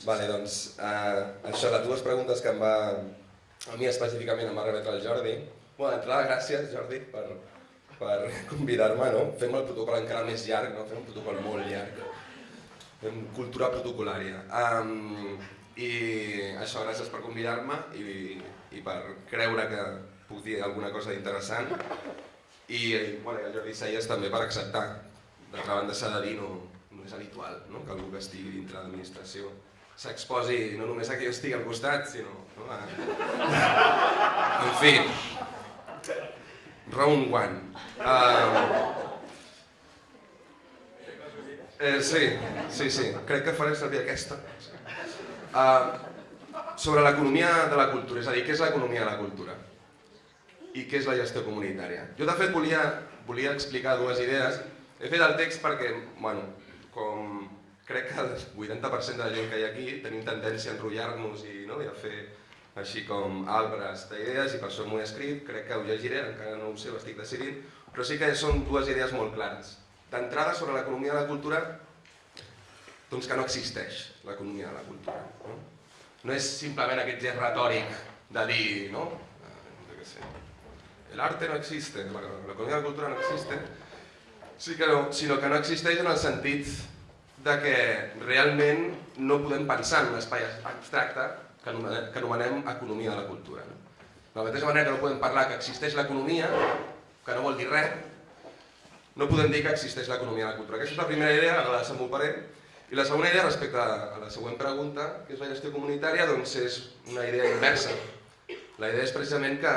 Vale, doncs, eh, això, les dues preguntes que em va, a mi específicament em va remetre el Jordi. Bueno, d'entrada, gràcies, Jordi, per, per convidar-me, no? Fem el protocol encara més llarg, no? Fem un protocol molt llarg. Fem cultura protocolària. Um, I això, gràcies per convidar-me i, i per creure que puc dir alguna cosa interessant. I, bueno, i el Jordi Seies també per acceptar. D'altra banda s'ha de dir, no, no és habitual no? que algú que estigui dintre l'administració s'exposi no només a que jo estigui al costat, sinó... No? A... En fi, round one. Uh... Eh, sí, sí, sí, crec que faré servir aquesta. Uh, sobre l'economia de la cultura, és a dir, què és l'economia de la cultura? I què és la gestió comunitària? Jo de fet volia, volia explicar dues idees. He fet el text perquè, bueno, com crec que el 80% de la gent que hi ha aquí tenim tendència a enrotllar-nos i, no, i a fer així com arbres d'idees i per això m'ho he escrit, crec que ho llegiré, encara no ho sé, ho estic decidint, però sí que són dues idees molt clares. D'entrada sobre l'economia de la cultura, doncs que no existeix l'economia de la cultura. No? no és simplement aquest gest retòric de dir, no? Què sé, el no existe, l'economia de la cultura no existe, sí que no, sinó que no existeix en el sentit de que realment no podem pensar en un espai abstracte que anomenem, que anomenem economia de la cultura. No? De la mateixa manera que no podem parlar que existeix l'economia, que no vol dir res, no podem dir que existeix l'economia de la cultura. Aquesta és la primera idea, la desenvoluparé. I la segona idea, respecte a la següent pregunta, que és la gestió comunitària, doncs és una idea inversa. La idea és precisament que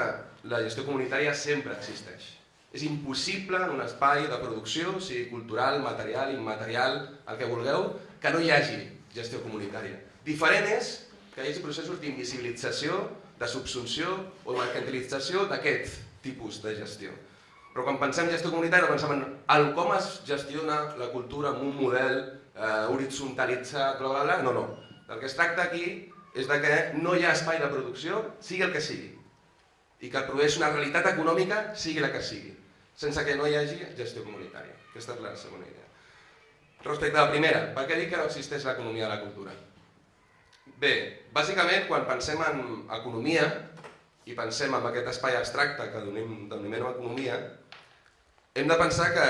la gestió comunitària sempre existeix. És impossible en un espai de producció, sigui cultural, material, immaterial, el que vulgueu, que no hi hagi gestió comunitària. Diferent és que hi hagi processos d'invisibilització, de subsunció o de mercantilització d'aquest tipus de gestió. Però quan pensem en gestió comunitària pensem en el com es gestiona la cultura en un model eh, horitzontalitzat, bla, bla, bla. no, no. El que es tracta aquí és de que no hi ha espai de producció, sigui el que sigui, i que produeix una realitat econòmica, sigui la que sigui sense que no hi hagi gestió comunitària. Aquesta és la segona idea. Respecte a la primera, per què dic que no existeix l'economia de la cultura? Bé, bàsicament quan pensem en economia i pensem en aquest espai abstracte que denominem economia, hem de pensar que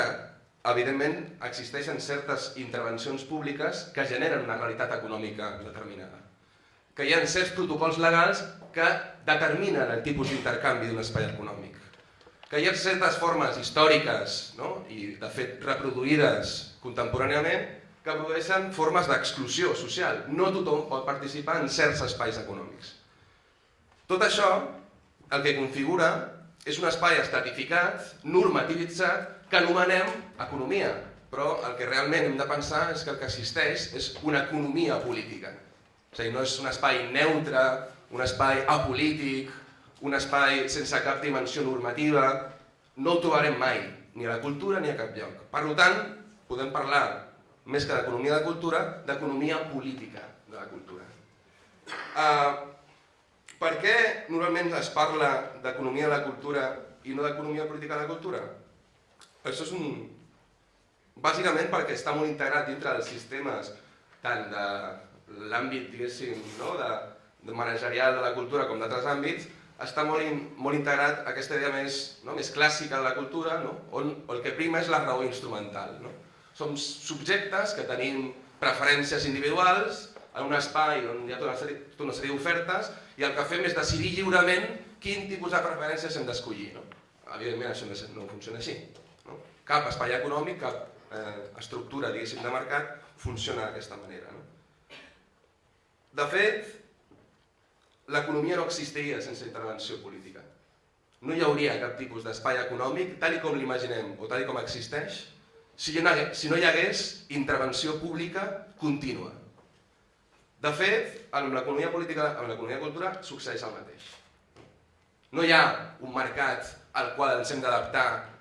evidentment existeixen certes intervencions públiques que generen una realitat econòmica determinada. Que hi ha certs protocols legals que determinen el tipus d'intercanvi d'un espai econòmic que hi ha certes formes històriques no? i de fet reproduïdes contemporàniament que produeixen formes d'exclusió social. No tothom pot participar en certs espais econòmics. Tot això el que configura és un espai estratificat, normativitzat, que anomenem economia, però el que realment hem de pensar és que el que existeix és una economia política. És a dir, no és un espai neutre, un espai apolític, un espai sense cap dimensió normativa, no ho trobarem mai, ni a la cultura ni a cap lloc. Per tant, podem parlar, més que d'economia de cultura, d'economia política de la cultura. Uh, per què normalment es parla d'economia de la cultura i no d'economia política de la cultura? Això és un... Bàsicament perquè està molt integrat dintre dels sistemes tant de l'àmbit, diguéssim, no? de, de managerial de la cultura com d'altres àmbits, està molt, in, molt integrat aquesta idea més, no, més clàssica de la cultura, no? on el que prima és la raó instrumental. No? Som subjectes que tenim preferències individuals en un espai on hi ha tota una sèrie, tota sèrie d'ofertes i el que fem és decidir lliurement quin tipus de preferències hem d'escollir. No? Evidentment això no funciona així. No? Cap espai econòmic, cap eh, estructura de mercat funciona d'aquesta manera. No? De fet, l'economia no existiria sense intervenció política. No hi hauria cap tipus d'espai econòmic, tal com l'imaginem o tal com existeix, si no hi hagués intervenció pública contínua. De fet, amb l'economia política, amb l'economia cultura, succeeix el mateix. No hi ha un mercat al qual ens hem d'adaptar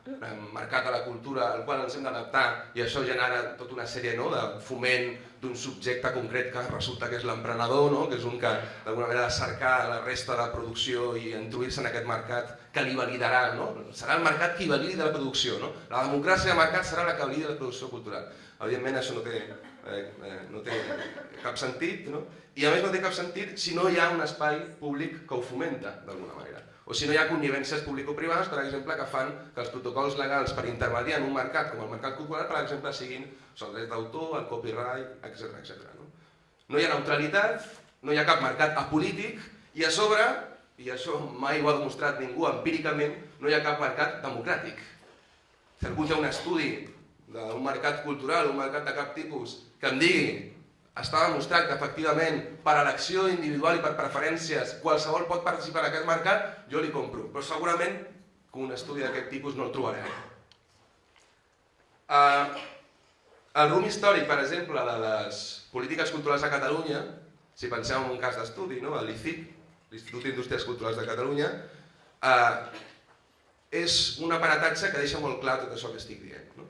mercat a la cultura al qual ens hem d'adaptar i això genera tota una sèrie no, de foment d'un subjecte concret que resulta que és l'emprenedor, no? que és un que d'alguna manera ha de cercar la resta de producció i introduir-se en aquest mercat que li validarà. No? Serà el mercat qui validi la producció. No? La democràcia de mercat serà la que validi la producció cultural. Evidentment això no té eh, eh, no té cap sentit, no? i a més no té cap sentit si no hi ha un espai públic que ho fomenta d'alguna manera. O si no hi ha connivències público-privades, per exemple, que fan que els protocols legals per intermediar en un mercat com el mercat cultural, per exemple, siguin el dret d'autor, el copyright, etc etc. No? no hi ha neutralitat, no hi ha cap mercat apolític i a sobre, i això mai ho ha demostrat ningú empíricament, no hi ha cap mercat democràtic. Si algú té un estudi d'un mercat cultural, un mercat de cap tipus, que em digui està demostrat que efectivament per elecció individual i per preferències qualsevol pot participar en aquest mercat, jo li compro. Però segurament que un estudi d'aquest tipus no el trobarem. Uh, el rum històric, per exemple, de les polítiques culturals a Catalunya, si penseu en un cas d'estudi, no? l'ICIC, l'Institut d'Indústries Culturals de Catalunya, uh, és un aparatatge que deixa molt clar tot això que estic dient. No?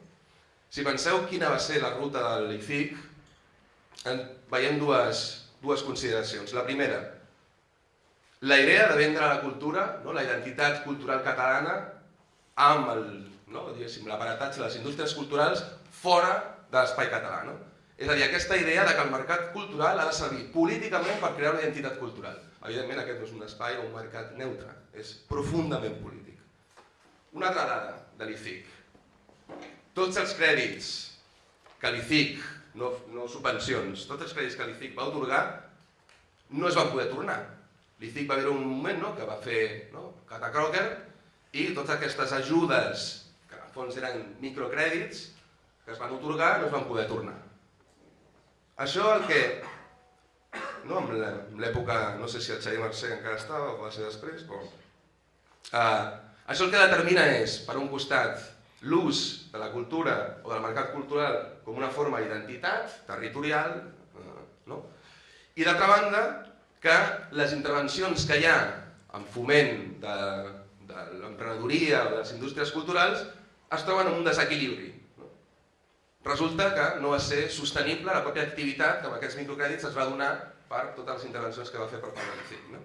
Si penseu quina va ser la ruta de l'ICIC, veiem dues, dues consideracions. La primera, la idea de vendre la cultura, no? la identitat cultural catalana, amb no? l'aparatatge de les indústries culturals fora de l'espai català. No? És a dir, aquesta idea de que el mercat cultural ha de servir políticament per crear una identitat cultural. Evidentment aquest no és un espai o un mercat neutre, és profundament polític. Una altra dada de l'ICIC. Tots els crèdits que l'ICIC no, no subvencions. Tots els crèdits que l'ICIC va otorgar no es van poder tornar. L'ICIC va haver un moment no, que va fer no, Catacroker i totes aquestes ajudes, que en fons eren microcrèdits, que es van otorgar no es van poder tornar. Això el que, no, en l'època, no sé si el Xavier Mercè encara estava o va ser després, però... Uh, això el que determina és, per un costat, l'ús de la cultura o del mercat cultural com una forma d'identitat territorial, eh, no? i d'altra banda que les intervencions que hi ha en foment de, de l'emprenedoria o de les indústries culturals es troben en un desequilibri. No? Resulta que no va ser sostenible la pròpia activitat que amb aquests microcrèdits es va donar per totes les intervencions que va fer per part de l'ICIC. No?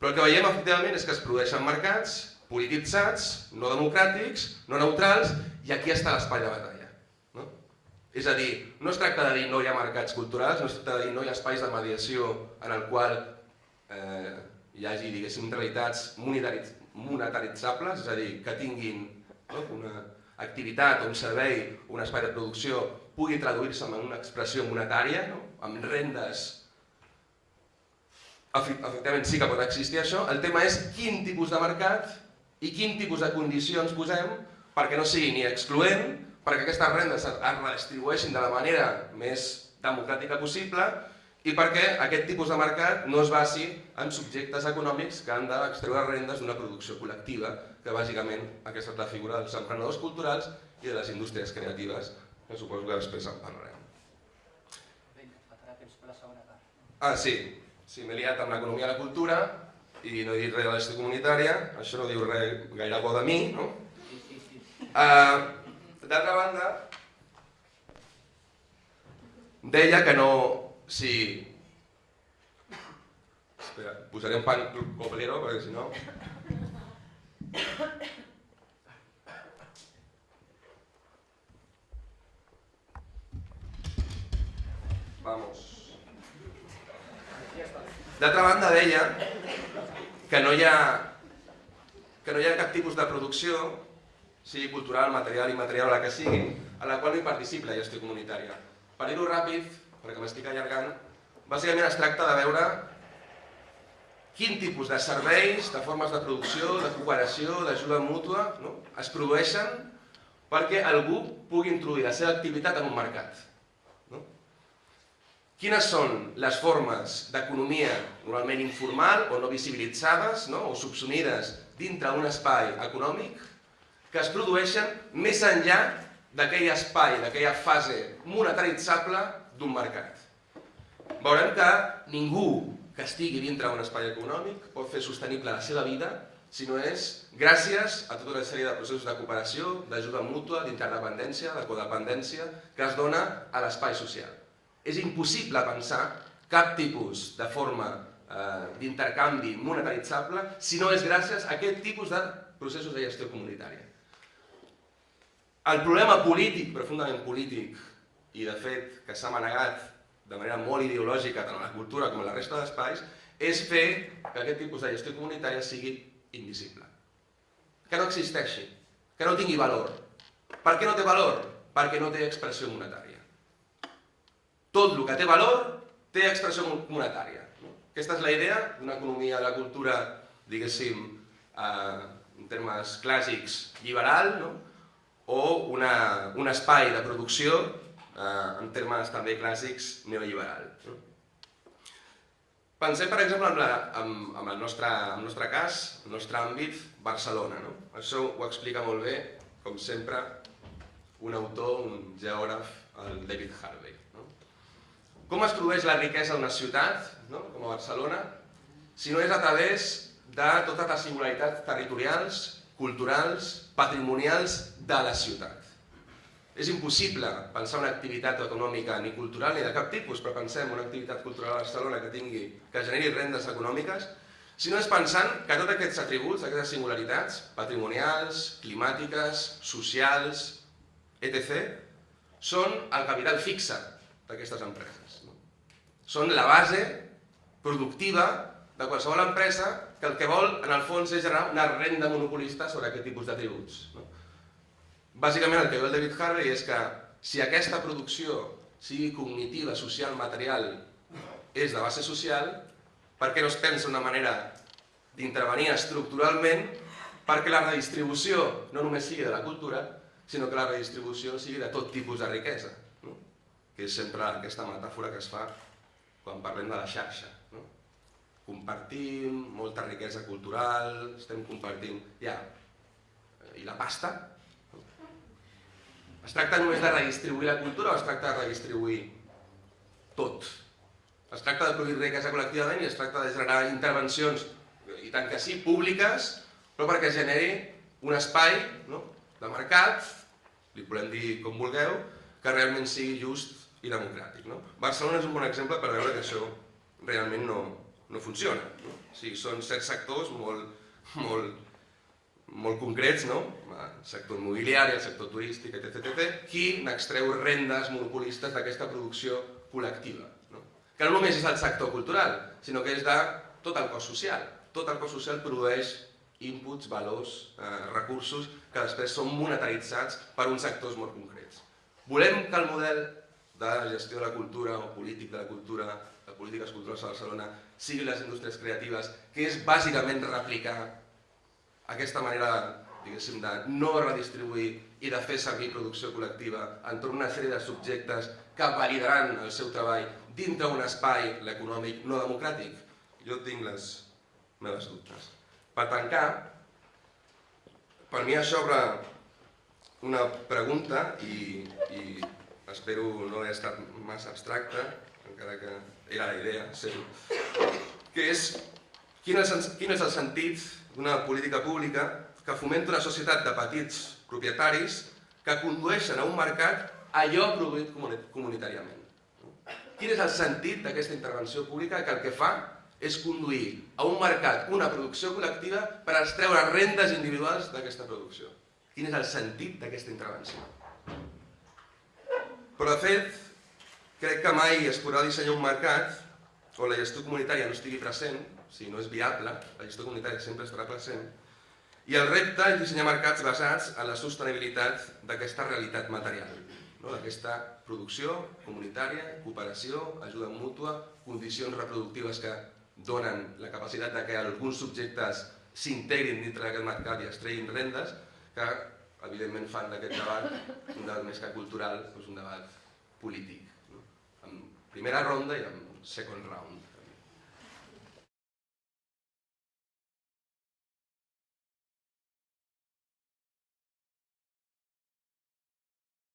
Però el que veiem efectivament és que es produeixen mercats polititzats, no democràtics, no neutrals, i aquí està l'espai de batalla. No? És a dir, no es tracta de dir no hi ha mercats culturals, no es tracta de dir no hi ha espais de mediació en el qual eh, hi hagi, diguéssim, realitats monetaritzables, és a dir, que tinguin no, una activitat un servei, un espai de producció, pugui traduir-se en una expressió monetària, no? amb rendes efectivament sí que pot existir això, el tema és quin tipus de mercat i quin tipus de condicions posem perquè no sigui ni excloent, perquè aquestes rendes es redistribueixin de la manera més democràtica possible i perquè aquest tipus de mercat no es basi en subjectes econòmics que han d'extreure rendes d'una producció col·lectiva, que bàsicament aquesta és la figura dels emprenedors culturals i de les indústries creatives, que suposo que després en parlarem. Ah, sí, sí m'he liat amb l'economia i la cultura, i no he dit res de la gestió comunitària, això no diu res gaire bo de mi, no? Uh, D'altra banda, deia que no... Si... Espera, posaré un pan coplero, perquè si no... Vamos. D'altra banda, deia que no hi ha, que no hi ha cap tipus de producció, sigui cultural, material, immaterial la que sigui, a la qual no hi participi la gestió comunitària. Per dir-ho ràpid, perquè m'estic allargant, bàsicament es tracta de veure quin tipus de serveis, de formes de producció, de cooperació, d'ajuda mútua, no? es produeixen perquè algú pugui introduir la seva activitat en un mercat. Quines són les formes d'economia normalment informal o no visibilitzades no? o subsumides dintre d'un espai econòmic que es produeixen més enllà d'aquell espai, d'aquella fase monetaritzable d'un mercat. Veurem que ningú que estigui dintre d'un espai econòmic pot fer sostenible la seva vida si no és gràcies a tota una sèrie de processos de cooperació, d'ajuda mútua, d'interdependència, de codependència que es dona a l'espai social. És impossible pensar cap tipus de forma eh, d'intercanvi monetaritzable si no és gràcies a aquest tipus de processos de gestió comunitària. El problema polític, profundament polític, i de fet que s'ha manegat de manera molt ideològica tant a la cultura com a la resta d'espais, és fer que aquest tipus de gestió comunitària sigui invisible. Que no existeixi, que no tingui valor. Per què no té valor? Perquè no té expressió monetària. Tot el que té valor té expressió monetària. Aquesta és la idea d'una economia de la cultura, diguéssim, eh, en termes clàssics, liberal, no? o una, un espai de producció, eh, en termes també clàssics, neoliberal. No? Pensem, per exemple, en, la, en, en, el nostre, en el nostre cas, el nostre àmbit, Barcelona. No? Això ho explica molt bé, com sempre, un autor, un geògraf, el David Harvey. Com es produeix la riquesa d'una ciutat, no? com a Barcelona, si no és a través de totes les singularitats territorials, culturals, patrimonials de la ciutat. És impossible pensar una activitat econòmica ni cultural ni de cap tipus, però pensem una activitat cultural a Barcelona que, tingui, que generi rendes econòmiques, si no és pensant que tots aquests atributs, aquestes singularitats patrimonials, climàtiques, socials, etc., són el capital fixe d'aquestes empreses. Són la base productiva de qualsevol empresa que el que vol, en el fons, és generar una renda monopolista sobre aquest tipus d'atributs. No? Bàsicament el que diu el David Harvey és que si aquesta producció, sigui cognitiva, social, material, és de base social, per què no es pensa una manera d'intervenir estructuralment perquè la redistribució no només sigui de la cultura, sinó que la redistribució sigui de tot tipus de riquesa, no? que és sempre aquesta metàfora que es fa quan parlem de la xarxa. No? Compartim molta riquesa cultural, estem compartint... Ja, i la pasta, es tracta només de redistribuir la cultura o es tracta de redistribuir tot? Es tracta de produir riquesa col·lectivament i es tracta de generar intervencions, i tant que sí, públiques, però perquè generi un espai no? de mercat, li podem dir com vulgueu, que realment sigui just i democràtic. No? Barcelona és un bon exemple per veure que això realment no, no funciona. No? O sigui, són certs sectors molt, molt molt concrets, no? el sector immobiliari, el sector turístic, etc, etc qui n'extreu rendes monopolistes d'aquesta producció col·lectiva. No? Que no només és el sector cultural, sinó que és de tot el cos social. Tot el cos social produeix inputs, valors, eh, recursos que després són monetaritzats per uns sectors molt concrets. Volem que el model de gestió de la cultura o polític de la cultura, de polítiques culturals a Barcelona, sigui les indústries creatives, que és bàsicament replicar aquesta manera diguéssim, de no redistribuir i de fer servir producció col·lectiva entorn una sèrie de subjectes que validaran el seu treball dintre un espai, l'econòmic, no democràtic? Jo tinc les meves dubtes. Per tancar, per mi això obre una pregunta i, i espero no haver estat massa abstracta, encara que era la idea, sé, que és quin és, quin és el sentit d'una política pública que fomenta una societat de petits propietaris que condueixen a un mercat allò produït comunitàriament. Quin és el sentit d'aquesta intervenció pública que el que fa és conduir a un mercat una producció col·lectiva per extreure rendes individuals d'aquesta producció? Quin és el sentit d'aquesta intervenció? Però de fet, crec que mai es podrà dissenyar un mercat on la gestió comunitària no estigui present si no és viable, la gestió comunitària sempre estarà present, i el repte és dissenyar mercats basats en la sostenibilitat d'aquesta realitat material, no? d'aquesta producció comunitària, cooperació, ajuda mútua, condicions reproductives que donen la capacitat de que alguns subjectes s'integrin dintre d'aquest mercat i es treguin rendes, que evidentment fan d'aquest debat un debat més que cultural, doncs un debat polític, no? en primera ronda i en second round.